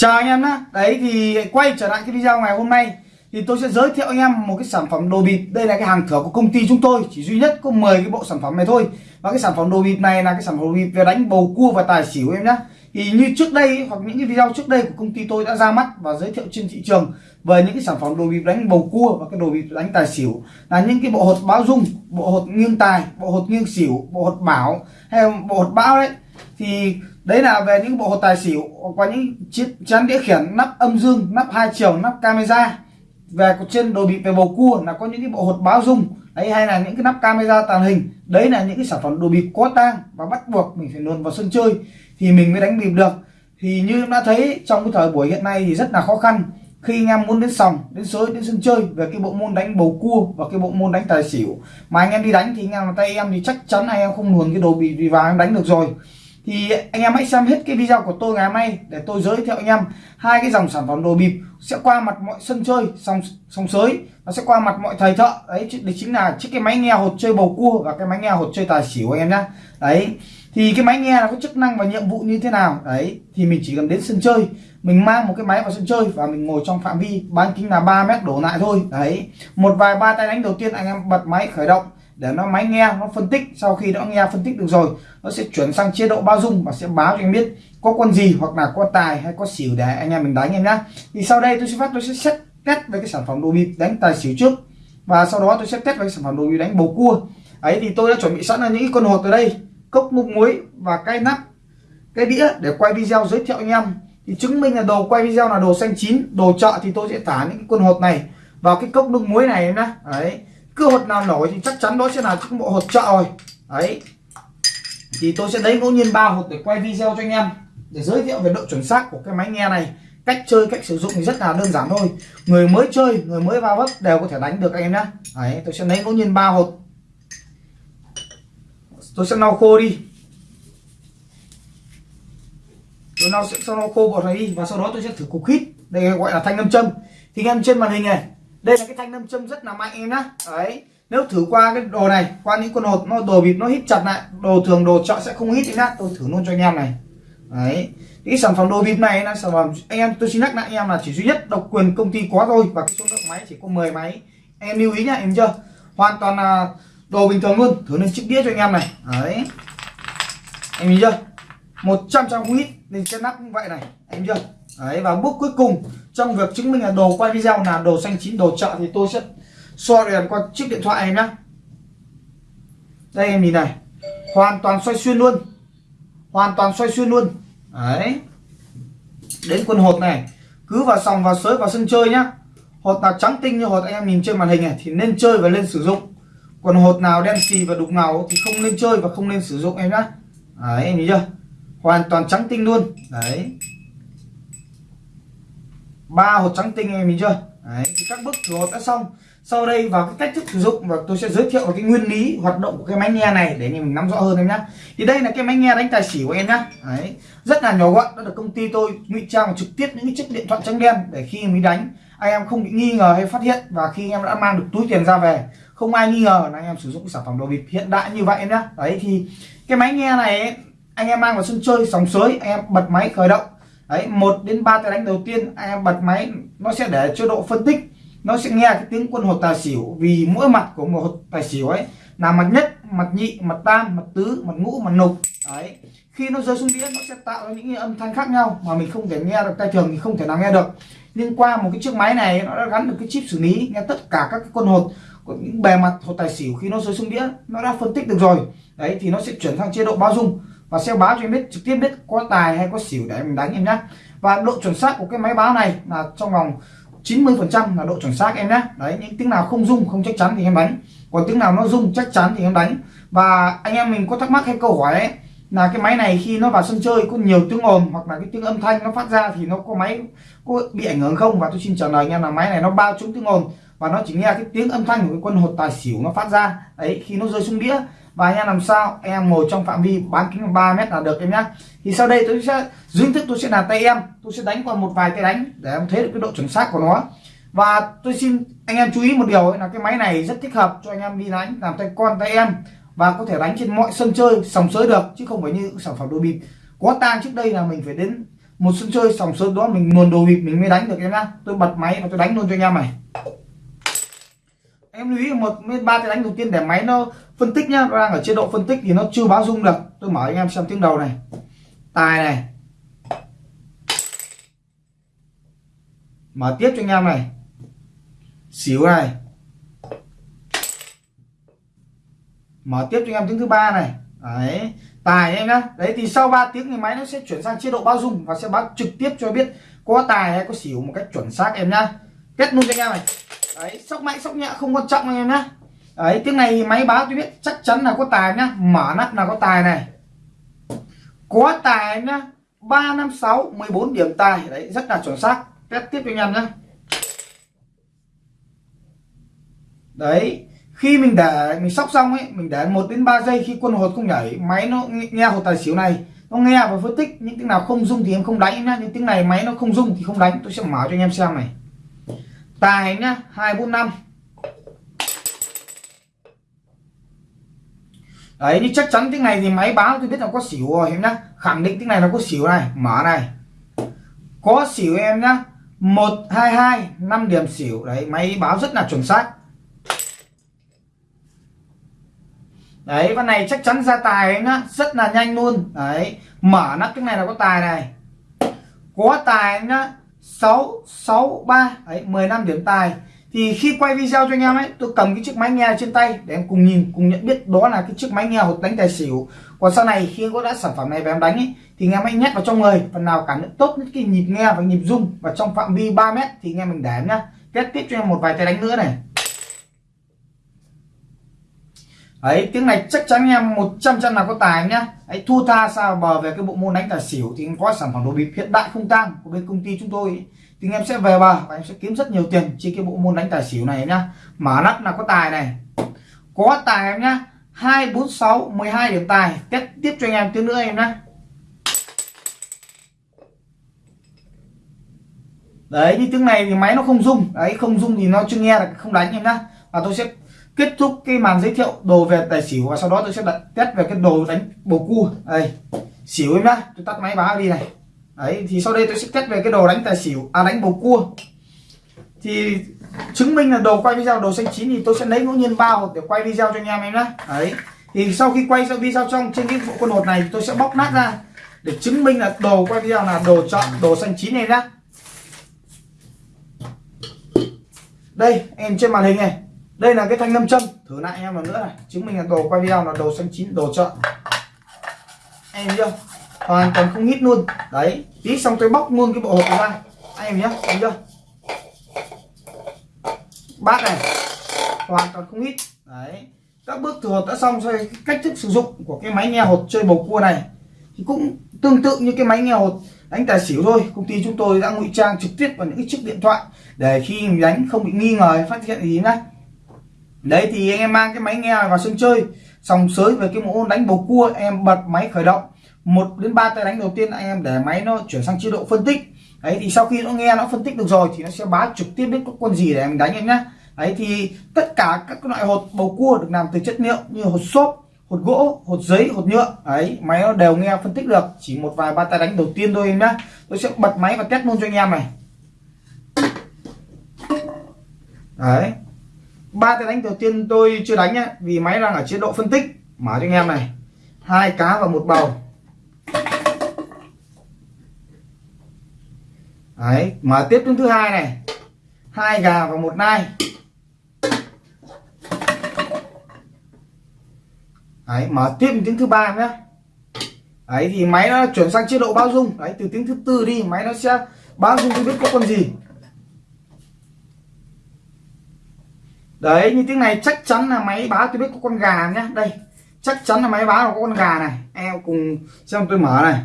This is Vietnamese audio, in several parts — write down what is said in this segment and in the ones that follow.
Chào anh em nhé Đấy thì quay trở lại cái video ngày hôm nay. Thì tôi sẽ giới thiệu anh em một cái sản phẩm đồ bịp. Đây là cái hàng thửa của công ty chúng tôi. Chỉ duy nhất có 10 cái bộ sản phẩm này thôi. Và cái sản phẩm đồ bịp này là cái sản phẩm đồ bịp về đánh bầu cua và tài xỉu em nhé Thì như trước đây hoặc những cái video trước đây của công ty tôi đã ra mắt và giới thiệu trên thị trường Về những cái sản phẩm đồ bịp đánh bầu cua và cái đồ bịp đánh tài xỉu. Là những cái bộ hột báo dung, bộ hột nghiêng tài, bộ hột nghiêng xỉu, bộ hột bảo hay bộ hột bão đấy thì đấy là về những bộ hột tài xỉu, có những chiếc chắn đĩa khiển, nắp âm dương, nắp hai chiều, nắp camera. Về trên đồ bị về bầu cua là có những cái bộ hột báo dung. Đấy, hay là những cái nắp camera tàng hình. Đấy là những cái sản phẩm đồ bịp có tang và bắt buộc mình phải luồn vào sân chơi. Thì mình mới đánh bịp được. Thì như em đã thấy, trong cái thời buổi hiện nay thì rất là khó khăn. Khi anh em muốn đến sòng, đến sới, đến sân chơi về cái bộ môn đánh bầu cua và cái bộ môn đánh tài xỉu mà anh em đi đánh thì anh em tay em thì chắc chắn anh em không luồn cái đồ bị vào em đánh được rồi thì anh em hãy xem hết cái video của tôi ngày hôm nay để tôi giới thiệu anh em hai cái dòng sản phẩm đồ bịp. Sẽ qua mặt mọi sân chơi sòng sòng sới. Nó sẽ qua mặt mọi thầy thợ. Đấy đấy chính là chiếc cái máy nghe hột chơi bầu cua và cái máy nghe hột chơi tài xỉu anh em nhá. Đấy, thì cái máy nghe nó có chức năng và nhiệm vụ như thế nào? Đấy, thì mình chỉ cần đến sân chơi. Mình mang một cái máy vào sân chơi và mình ngồi trong phạm vi bán kính là 3 mét đổ lại thôi. Đấy, một vài ba tay đánh đầu tiên anh em bật máy khởi động để nó máy nghe, nó phân tích. Sau khi đã nghe phân tích được rồi, nó sẽ chuyển sang chế độ bao dung và sẽ báo cho anh biết có con gì hoặc là có tài hay có xỉu để anh em mình đánh em nhá. Thì sau đây tôi sẽ phát, tôi sẽ xét test về cái sản phẩm đồ bịp đánh tài xỉu trước. Và sau đó tôi sẽ test về cái sản phẩm đồ bịp đánh bầu cua. Ấy, thì tôi đã chuẩn bị sẵn là những con hột ở đây. Cốc múc muối và cái nắp, cái đĩa để quay video giới thiệu anh em. Thì chứng minh là đồ quay video là đồ xanh chín, đồ chợ thì tôi sẽ thả những con hột này vào cái cốc nước muối này em nhá. Đấy cơ hột nào nổi thì chắc chắn đó sẽ là những bộ hột trợ rồi. Đấy. Thì tôi sẽ lấy ngẫu nhiên ba hột để quay video cho anh em, để giới thiệu về độ chuẩn xác của cái máy nghe này. Cách chơi, cách sử dụng thì rất là đơn giản thôi. Người mới chơi, người mới vào vấp đều có thể đánh được anh em nhé đấy, tôi sẽ lấy ngẫu nhiên ba hột. Tôi sẽ lau khô đi. Tôi lau, sẽ sau lau khô bột này đi và sau đó tôi sẽ thử cục hít. Đây gọi là thanh nam châm. Thì anh em trên màn hình này đây là cái thanh nam châm rất là mạnh em nhá. Đấy, nếu thử qua cái đồ này, qua những con hột, nó đồ bịp nó hít chặt lại, đồ thường, đồ chợ sẽ không hít em nhá. Tôi thử luôn cho anh em này. Đấy, cái sản phẩm đồ bịp này là sản phẩm, anh em, tôi xin nhắc lại, anh em là chỉ duy nhất độc quyền công ty có thôi và cái số lượng máy chỉ có 10 máy. Em lưu ý nhá, em chưa? Hoàn toàn là đồ bình thường luôn, thử lên chiếc đĩa cho anh em này. Đấy. Em nhìn chưa? 100 trăm không hít nên cái nắp cũng vậy này. Em chưa? Đấy, và bước cuối cùng trong việc chứng minh là đồ quay video là đồ xanh chín, đồ chợ thì tôi sẽ so đèn qua chiếc điện thoại em nhá. Đây, em nhìn này. Hoàn toàn xoay xuyên luôn. Hoàn toàn xoay xuyên luôn. Đấy. Đến quân hột này. Cứ vào sòng, vào sới, vào sân chơi nhá. Hột nào trắng tinh như hột anh em nhìn trên màn hình này thì nên chơi và lên sử dụng. Còn hột nào đen xì và đục ngầu thì không nên chơi và không nên sử dụng em nhá. Đấy, em nhìn chưa? Hoàn toàn trắng tinh luôn. Đấy ba hột trắng tinh em mình chưa? Đấy thì các bước thử hột đã xong. Sau đây vào cái cách thức sử dụng và tôi sẽ giới thiệu về cái nguyên lý hoạt động của cái máy nghe này để mình nắm rõ hơn em nhá. Thì đây là cái máy nghe đánh tài xỉu của em nhá. Đấy rất là nhỏ gọn đó là công ty tôi ngụy trang trực tiếp những cái chiếc điện thoại trắng đen để khi mình đánh anh em không bị nghi ngờ hay phát hiện và khi em đã mang được túi tiền ra về không ai nghi ngờ là anh em sử dụng sản phẩm đồ bịp hiện đại như vậy em nhá. Đấy thì cái máy nghe này ấy, anh em mang vào sân chơi sóng sới anh em bật máy khởi động đấy, một đến ba tay đánh đầu tiên anh em bật máy, nó sẽ để chế độ phân tích, nó sẽ nghe cái tiếng quân hột tài xỉu, vì mỗi mặt của một hột tài xỉu ấy là mặt nhất, mặt nhị, mặt tam, mặt tứ, mặt ngũ, mặt nục đấy, khi nó rơi xuống đĩa, nó sẽ tạo ra những âm thanh khác nhau mà mình không thể nghe được, tay thường thì không thể nào nghe được. Nhưng qua một cái chiếc máy này, nó đã gắn được cái chip xử lý, nghe tất cả các cái con hột của những bề mặt hột tài xỉu khi nó rơi xuống đĩa, nó đã phân tích được rồi. Đấy, thì nó sẽ chuyển sang chế độ bao dung và sẽ báo cho em biết, trực tiếp biết có tài hay có xỉu để mình đánh em nhé và độ chuẩn xác của cái máy báo này là trong vòng 90 phần trăm là độ chuẩn xác em nhé đấy, những tiếng nào không dung không chắc chắn thì em đánh. Còn tiếng nào nó dung chắc chắn thì em đánh. Và anh em mình có thắc mắc hay câu hỏi ấy, là cái máy này khi nó vào sân chơi có nhiều tiếng ồn hoặc là cái tiếng âm thanh nó phát ra thì nó có máy, có bị ảnh hưởng không? Và tôi xin trả lời anh em là máy này nó bao trúng tiếng ồn và nó chỉ nghe cái tiếng âm thanh của cái quân hột tài xỉu nó phát ra. Đấy, khi nó rơi xuống đĩa và anh em làm sao? Em ngồi trong phạm vi bán kính 3 mét là được em nhá. Thì sau đây tôi sẽ dưới thức tôi sẽ là tay em. Tôi sẽ đánh qua một vài cái đánh để em thấy được cái độ chuẩn xác của nó. Và tôi xin anh em chú ý một điều là cái máy này rất thích hợp cho anh em đi đánh, làm tay con, tay em. Và có thể đánh trên mọi sân chơi, sòng sới được, chứ không phải như sản phẩm đồ bịp. Có tang trước đây là mình phải đến một sân chơi, sòng sới đó mình nguồn đồ bịp mình mới đánh được em nhá. Tôi bật máy và tôi đánh luôn cho anh em này em lưu ý một ba tiếng đánh đầu tiên để máy nó phân tích nhá. Nó đang ở chế độ phân tích thì nó chưa báo rung được. Tôi mở anh em xem tiếng đầu này. Tài này. Mở tiếp cho anh em này. Xỉu này. Mở tiếp cho anh em tiếng thứ ba này. Đấy. Tài em nhá. Đấy, thì sau 3 tiếng thì máy nó sẽ chuyển sang chế độ bao dung và sẽ báo trực tiếp cho biết có tài hay có xỉu một cách chuẩn xác em nhá. Kết luôn cho anh em này đấy sóc mạnh sóc nhẹ, không quan trọng anh em nhá. Đấy, tiếng này máy báo tôi biết chắc chắn là có tài nhá. Mở nắp là có tài này. Có tài nhá. ba năm sáu, mười bốn điểm tài. Đấy, rất là chuẩn xác. Test tiếp cho anh em nhá. Đấy, khi mình để, mình sóc xong ấy, mình để một đến 3 giây khi quân hột không nhảy, máy nó nghe hột tài xỉu này, nó nghe và phân tích. Những tiếng nào không dung thì em không đánh nhá. Những tiếng này máy nó không dung thì không đánh. Tôi sẽ mở cho anh em xem này tài nhá, hai bốn năm. Đấy, như chắc chắn tiếng này thì máy báo tôi biết là có xỉu rồi, em nhá. Khẳng định tiếng này nó có xỉu này, mở này. Có xỉu em nhá. Một, hai hai, năm điểm xỉu. Đấy, máy báo rất là chuẩn xác. Đấy, con này chắc chắn ra tài em nhá. Rất là nhanh luôn. Đấy, mở nắp cái này là có tài này. Có tài em nhá sáu sáu, ba đấy 15 điểm tài. Thì khi quay video cho anh em ấy, tôi cầm cái chiếc máy nghe trên tay để em cùng nhìn, cùng nhận biết đó là cái chiếc máy nghe hột đánh tài xỉu. Còn sau này khi có đã sản phẩm này về em đánh ấy, thì anh em hãy nhét vào trong người, phần nào cảm nhận tốt nhất cái nhịp nghe và nhịp rung. Và trong phạm vi 3 mét thì anh em mình để em nhá. Kết tiếp cho em một vài tay đánh nữa này. Ấy tiếng này chắc chắn em 100 trăm là có tài nhá. Ấy thua tha sao bờ về cái bộ môn đánh tài xỉu thì có sản phẩm đồ bịp hiện đại không tang của bên công ty chúng tôi. Thì em sẽ về bờ và em sẽ kiếm rất nhiều tiền trên cái bộ môn đánh tài xỉu này nhá. Mở nắp là có tài này. Có tài em nhá. Hai, bốn, sáu, mười hai điểm tài. Tiếp tiếp cho anh em tiếng nữa em nhá. Đấy, như tiếng này thì máy nó không rung. Đấy, không rung thì nó chưa nghe là không đánh em nhá. Và tôi sẽ kết thúc cái màn giới thiệu đồ về tài xỉu và sau đó tôi sẽ đặt test về cái đồ đánh bầu cua. Đây, xỉu em nhá, tôi tắt máy báo đi này. Đấy, thì sau đây tôi sẽ test về cái đồ đánh tài xỉu à đánh bầu cua. Thì chứng minh là đồ quay video đồ xanh chín thì tôi sẽ lấy ngẫu nhiên bao để quay video cho anh em em nhá. Đấy, thì sau khi quay video trong trên cái bộ con hột này tôi sẽ bóc nát ra để chứng minh là đồ quay video là đồ chọn đồ xanh chín này nhá. Đây, em trên màn hình này đây là cái thanh nam châm. Thử lại em lần nữa này. Chứng minh là đồ quay video là đồ xanh chín, đồ chợ. Em chưa hoàn toàn không hít luôn. Đấy, tí xong tôi bóc luôn cái bộ hộp ra anh em nhé thấy chưa bát này, hoàn toàn không hít đấy, các bước thử hột đã xong rồi cách thức sử dụng của cái máy nghe hột chơi bầu cua này, thì cũng tương tự như cái máy nghe hột đánh tài xỉu thôi. Công ty chúng tôi đã ngụy trang trực tiếp vào những cái chiếc điện thoại để khi mình đánh không bị nghi ngờ phát hiện gì nhá đấy, thì anh em mang cái máy nghe vào sân chơi. Sòng sới về cái môn đánh bầu cua em bật máy khởi động. Một đến ba tay đánh đầu tiên, anh em để máy nó chuyển sang chế độ phân tích. Đấy, thì sau khi nó nghe, nó phân tích được rồi, thì nó sẽ báo trực tiếp biết con gì để mình đánh em nhé đấy, thì tất cả các loại hột bầu cua được làm từ chất liệu như hột xốp, hột gỗ, hột giấy, hột nhựa. Ấy máy nó đều nghe phân tích được. Chỉ một vài ba tay đánh đầu tiên thôi em nhé tôi sẽ bật máy và test luôn cho anh em này. Đấy ba tay đánh đầu tiên tôi chưa đánh nhá, vì máy đang ở chế độ phân tích. Mở cho anh em này. Hai cá và một bầu. Đấy, mở tiếp tiếng thứ hai này. Hai gà và một nai. Đấy, mở tiếp tiếng thứ ba nhé đấy, thì máy nó chuyển sang chế độ bao dung. Đấy, từ tiếng thứ tư đi, máy nó sẽ bao dung tôi biết có con gì. Đấy, như tiếng này chắc chắn là máy báo, tôi biết có con gà nhá. Đây, chắc chắn là máy báo là có con gà này. Em cùng, xem tôi mở này.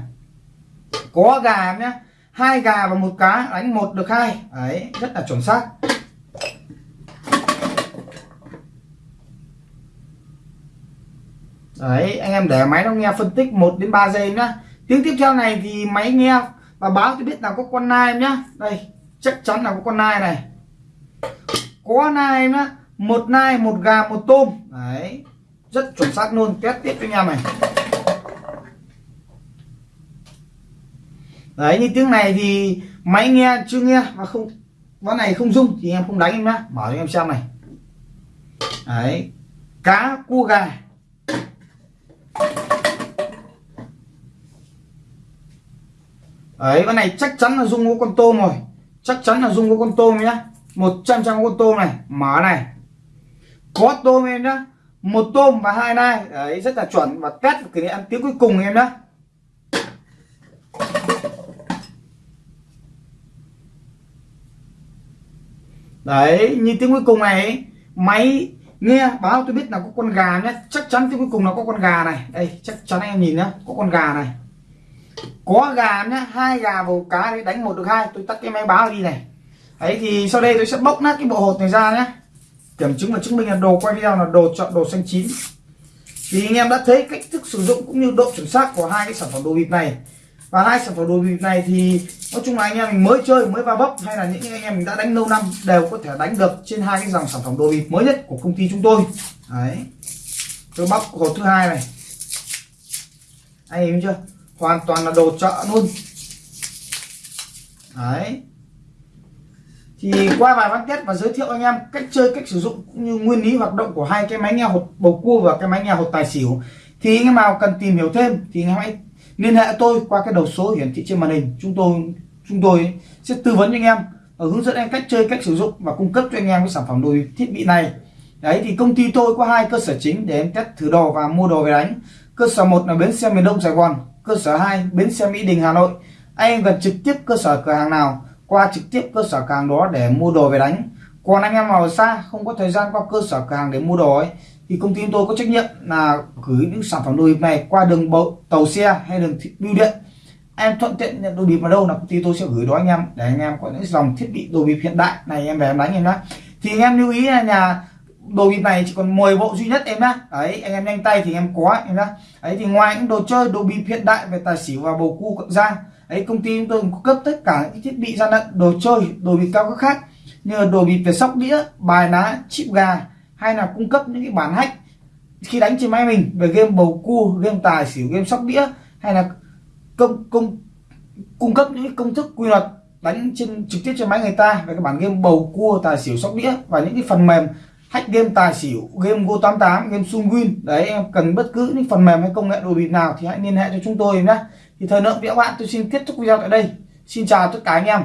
Có gà nhá. Hai gà và một cá, đánh một được hai. Đấy, rất là chuẩn xác. Đấy, anh em để máy nó nghe phân tích 1 đến 3 giây nhá. Tiếng tiếp theo này thì máy nghe và báo, tôi biết là có con nai em nhá. Đây, chắc chắn là có con nai này. Có nai em nhá một nai, một gà, một tôm. Đấy. Rất chuẩn xác luôn. Test tiếp cho anh em này. Đấy, như tiếng này thì máy nghe chưa nghe mà không ván này không rung thì em không đánh em nhá. Mở cho em xem này. Đấy. Cá, cua, gà. Đấy ván này chắc chắn là dung có con tôm rồi. Chắc chắn là dung có con tôm nhá. Một trăm trăm con tôm này. Mở này có tôm em nhá. Một tôm và hai nai. Đấy, rất là chuẩn. Và test kỷ niệm tiếng cuối cùng em nhá. Đấy, như tiếng cuối cùng này, máy nghe báo tôi biết là có con gà nhé chắc chắn tiếng cuối cùng là có con gà này. Đây, chắc chắn em nhìn nhá, có con gà này. Có gà nhá, hai gà vào cá đấy đánh một được hai. Tôi tắt cái máy báo đi này. Đấy, thì sau đây tôi sẽ bóc nát cái bộ hột này ra nhé kiểm chứng và chứng minh là đồ quay video là đồ chọn đồ xanh chín. Thì anh em đã thấy cách thức sử dụng cũng như độ chuẩn xác của hai cái sản phẩm đồ bịp này. Và hai sản phẩm đồ bịp này thì nói chung là anh em mình mới chơi, mới va bóc hay là những anh em mình đã đánh lâu năm đều có thể đánh được trên hai cái dòng sản phẩm đồ bịp mới nhất của công ty chúng tôi. Đấy. Tôi bóc hộp thứ hai này. Anh em chưa? Hoàn toàn là đồ chợ luôn. Đấy thì qua vài bán test và giới thiệu anh em cách chơi, cách sử dụng cũng như nguyên lý hoạt động của hai cái máy nghe hột bầu cua và cái máy nghe hột tài xỉu. Thì anh em nào cần tìm hiểu thêm thì anh em hãy liên hệ tôi qua cái đầu số hiển thị trên màn hình. Chúng tôi chúng tôi sẽ tư vấn cho anh em và hướng dẫn anh cách chơi, cách sử dụng và cung cấp cho anh em cái sản phẩm đồ thiết bị này. Đấy, thì công ty tôi có hai cơ sở chính để em test thử đồ và mua đồ về đánh. Cơ sở một là bến xe miền đông sài gòn, cơ sở 2 bến xe mỹ đình hà nội. Anh em gần trực tiếp cơ sở cửa hàng nào qua trực tiếp cơ sở càng hàng đó để mua đồ về đánh. Còn anh em nào xa, không có thời gian qua cơ sở càng hàng để mua đồ ấy, thì công ty tôi có trách nhiệm là gửi những sản phẩm đồ bịp này qua đường bộ, tàu xe hay đường bưu điện. Em thuận tiện nhận đồ bịp vào đâu là công ty tôi sẽ gửi đó anh em, để anh em có những dòng thiết bị đồ bịp hiện đại này em về em đánh em nhá. Thì anh em lưu ý là nhà đồ bịp này chỉ còn 10 bộ duy nhất em nhá. Đấy, anh em nhanh tay thì em có em nhá. Đấy, thì ngoài những đồ chơi đồ bịp hiện đại về tài xỉu và bầu cua cộng ra đấy, công ty chúng tôi cung cấp tất cả những thiết bị gian lận, đồ chơi, đồ bịp cao cấp khác như đồ bịp về sóc đĩa, bài ná chip gà hay là cung cấp những cái bản hack khi đánh trên máy mình về game bầu cua, game tài xỉu, game sóc đĩa hay là công công, cung cấp những công thức quy luật đánh trên, trực tiếp trên máy người ta về các bản game bầu cua, tài xỉu, sóc đĩa và những cái phần mềm hack game tài xỉu, game go 88 game sung win đấy, em cần bất cứ những phần mềm hay công nghệ đồ bịp nào thì hãy liên hệ cho chúng tôi nhé thì thời lượng video bạn tôi xin kết thúc video tại đây. Xin chào tất cả anh em.